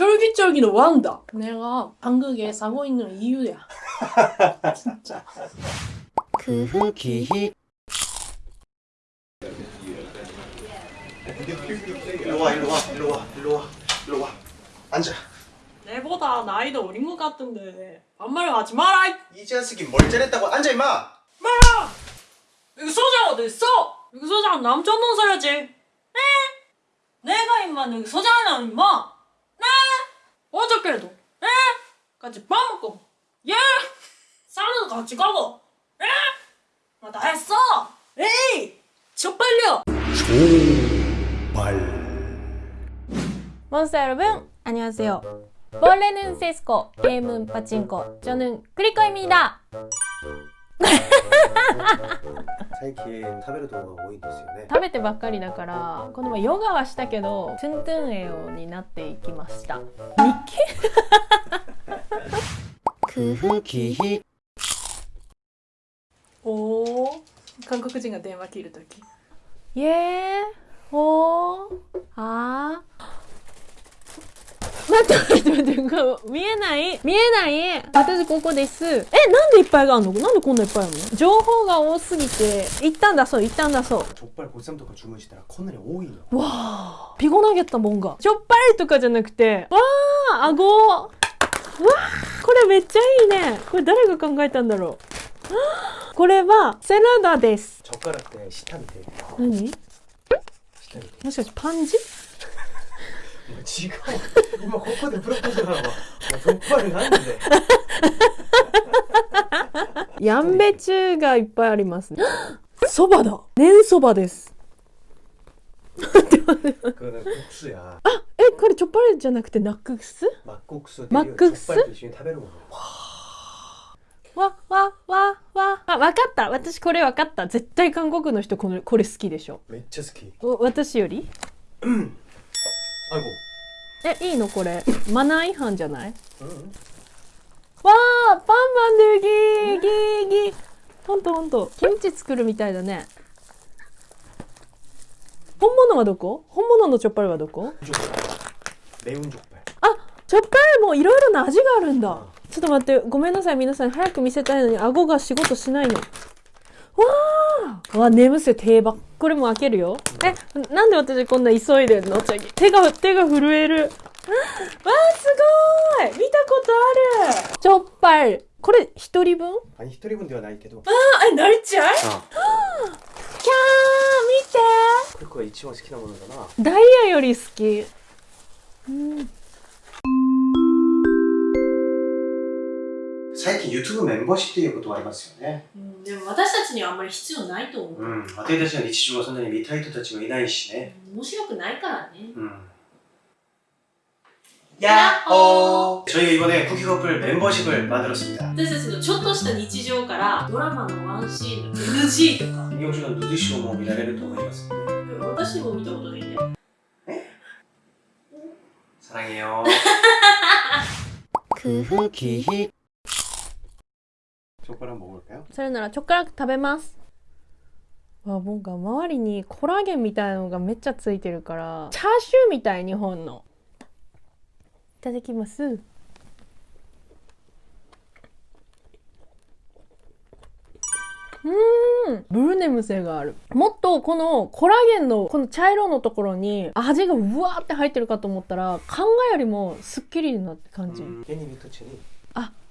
쫄깃쫄깃은 뭐한다. 내가 한국에 사고 있는 이유야. 진짜. 그 흑이 그 일로와 일로와 일로와 일로와 일로와. 앉아. 내보다 나이도 어린 것 같은데 반말을 하지 마라. 이 자식이 뭘 잘했다고 앉아 임마. 마 여기 소장 어딨어? 여기 소장 남자 논설야지. 에? 내가 임마 여기 소장이야 임마. 네? 어저께도 네? 같이 밥 먹고 예? 싸는 같이 가고 예? 나다 했어. 에이, 저 빨려. 몬스터 여러분 안녕하세요 원래는 세스코 게임은 파친코 저는 크리코입니다 最近食べるとこが多いんですよね。食べてばっかりだからこの前ヨガはしたけどトゥントゥン栄養になっていきました。日記工夫きおお韓国人が電話切るとき。イエー。おー。あー。待って待って待って、見えない、見えない。私ここです。え、なんでいっぱいがあるの？なんでこんないっぱいあるの？情報が多すぎて、一旦出そう、一旦出そう。ちょっぱりちとか注文したらこんなに多いのわー、ピゴ投げたもんが。ちょっぱりとかじゃなくて、わあ、顎。わあ、これめっちゃいいね。これ誰が考えたんだろう。これは、セラダです。ちょっからって、下見て。何？もしかしてパンジ違う。今ここでプロポーズなのはそこまでなんで。やんべ中がいっぱいありますね。そばだ。年そばです。あえこれチョッパレじゃなくてナックス？マッコクスマックス？と一緒に食べるもの。わわわわ。あ分かった。私これわかった。絶対韓国の人このこれ好きでしょ。めっちゃ好き。私より？う んあ行こう。えいいのこれ。マナー違反じゃない、うん、わあパンマンでギーギーギー。ほんとほんと。キムチ作るみたいだね。本物はどこ？本物のチョッパルはどこ？レウンョッパルあチョッパルもいろいろな味があるんだ、ちょっと待って。ごめんなさい。皆さん早く見せたいのに顎が仕事しないの。わあ！わ眠せ定番。これも開けるよ。えなんで私こんな急いでんの？手が手が震える。わあすごーい！見たことある！チョッパルこれ一人分？아니一人分ではないけど。あ、え、なりちゃう？あキャー見て！これ一番好きなものだな。ダイヤより好き。最近 YouTube メンバーシップっていうことはありますよねうん、でも私たちにはあんまり必要ないと思う。うん私たちの日常はそんなに見たい人たちもいないしね面白くないからね。 음. 야호! 저희가 이번에 쿠키커플 멤버십을 만들었습니다. 私たちのちょっとした日常からドラマのワンシーンの NG とか 이경주는 누드쇼 뭐 미라레를 또思います. 私も見たことないんで 사랑해요. 그흐 기히 족발 한번 먹을까요? それならチョコラ食べます。わなんか周りにコラーゲンみたいのがめっちゃついてるから。チャーシューみたい日本の。いただきます。うん。ブルネム性がある。もっとこのコラーゲンのこの茶色のところに味がうわーって入ってるかと思ったら考えよりもすっきりなって感じ。あ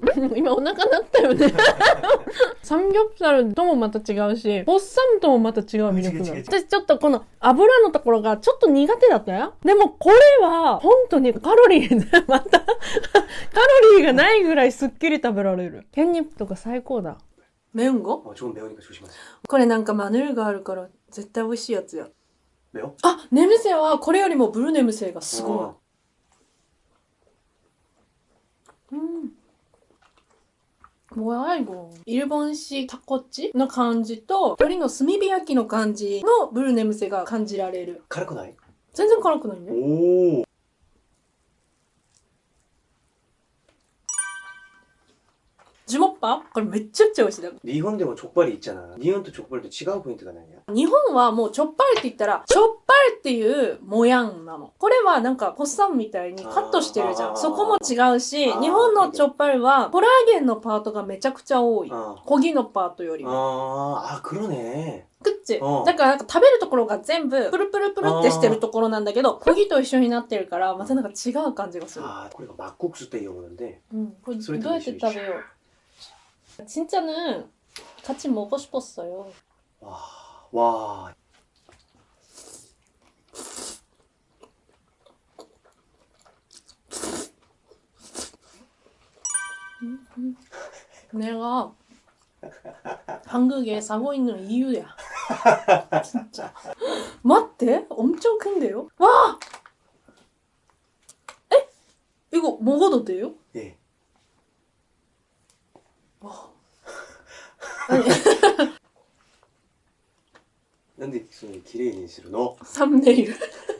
今お腹鳴ったよねサムギョプサルともまた違うしポッサムともまた違う魅力がある違う違う違う私ちょっとこの油のところがちょっと苦手だったよでもこれは本当にカロリーまたカロリーがないぐらいすっきり食べられるケンニップとか最高だメウンゴ 어, 조금 매우니까 조심하세요. これなんかマヌルがあるから絶対美味しいやつや。 매워? あ、ネムセはこれよりもブルネムセがすご 어. い。 뭐야 이거 일본식 타코치の感じと鶏の炭火焼きの感じのブルネムセが感じられる 카르코나이? 全然辛くないね。 오. 주먹밥? これめっちゃくちゃ美味しいだ 니혼데 뭐 족발이 있잖아. 니혼도 족발도 違う 포인트가 나냐? 日本はもうチョッパルって言ったら、チョッパル っていう模様なの。これはなんか、ホッサンみたいにカットしてるじゃあーん。そこも違うし、あー日本のチョッパルはコラーゲンのパートがめちゃくちゃ多い。 어. コギのパートよりも。 아, 아 그러네. くっちうんだからなんか食べるところが全部プルプルプルってしてるところなんだけど、コギと一緒になってるから、またなんか違う感じがする。 아, 그리고 막국수 때 이용하는데 うん。これどそれとうやって食べよう。진짜는 같이 먹고 싶었어요. 와, 와. 내가 한국에 사고 있는 이유야. 진짜. 맞대? 엄청 큰데요? 와! 에? 이거 먹어도 돼요? 예. 아니, 근데 무슨 기레이 니시로 너 3네일. 음!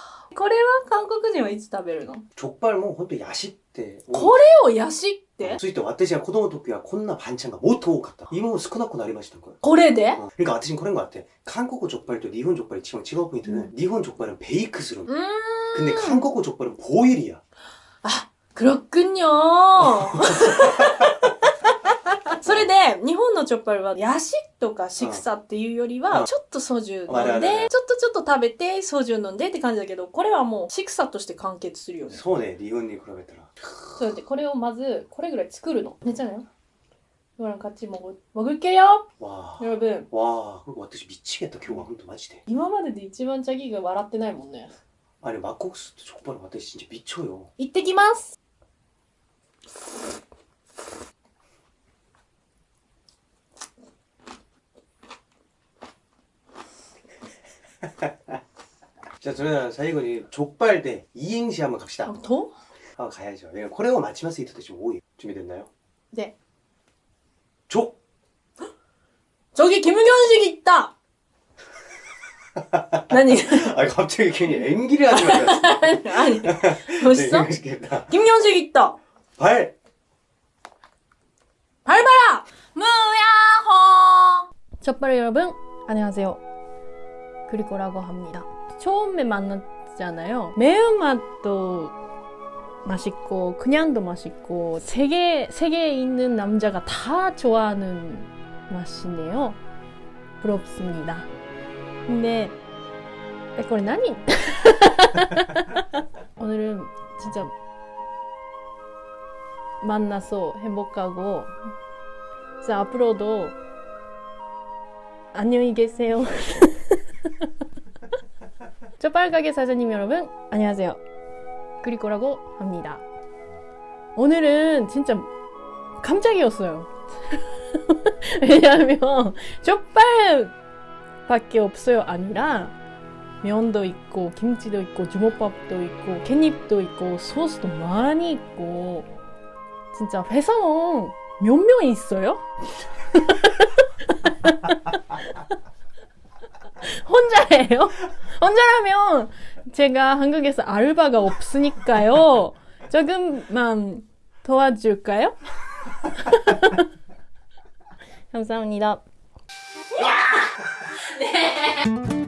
와, これは韓国人はいつ食べるの 족발 뭐 혼또 야식 때. これをヤシってついて私は子供の時はこんな반찬가もっと多かった今も少なくなりましたからこれで 어, 그러니까私그런 것 같아 한국 족발 또 일본 족발이 지금違う 포인트는 음. 일본 족발은 베이크 스름 うーん。 근데 한국 족발은 보일이야 クロックンニョー それで、日本のチョッパルは、ヤシとかシクサっていうよりうは、んちょっとソジュあれあれあれ飲んで、ちょっとちょっと食べて、ソジュ飲んでって感じだけど、これはもうシクサとして完結するよね。そうね日本に比べたらそうやって、これをまず、これぐらい作るの。めっちゃね。ほら、같이먹을먹을게요 와, 여러분 와, 그리고 私 미치겠다今日は 本当 마지대 今までで一番チャギが笑ってないもんね。 아니 막국수 또 족발은 私 진짜 미쳐요 行ってきます。 자 저는 사이건이 족발대 2행시 한번 갑시다 아, 더? 아 가야죠 왜냐면 코레오 마치마스 히트도 지금 5위 준비됐나요? 네 족! 저기 김현식 있다! 아니 아 갑자기 괜히 앵기를 하지 말았어 아니 멋있어? 네, 김현식 있다 발! 발 봐라! 무야호 첫발 여러분 안녕하세요 그리고라고 합니다. 처음에 만났잖아요. 매운맛도 맛있고 그냥도 맛있고 세계 세계에 있는 남자가 다 좋아하는 맛이네요. 부럽습니다. 근데 이걸 나니? 오늘은 진짜 만나서 행복하고 진짜 앞으로도 안녕히 계세요. 쩌빨가게 사장님 여러분 안녕하세요. 그리코라고 합니다. 오늘은 진짜 깜짝이었어요. 왜냐하면 쪽발밖에 없어요 아니라 면도 있고 김치도 있고 주먹밥도 있고 깻잎도 있고 소스도 많이 있고 진짜 회사는 몇명 있어요? 혼자예요? 혼자라면 제가 한국에서 알바가 없으니까요. 조금만 도와줄까요? 감사합니다.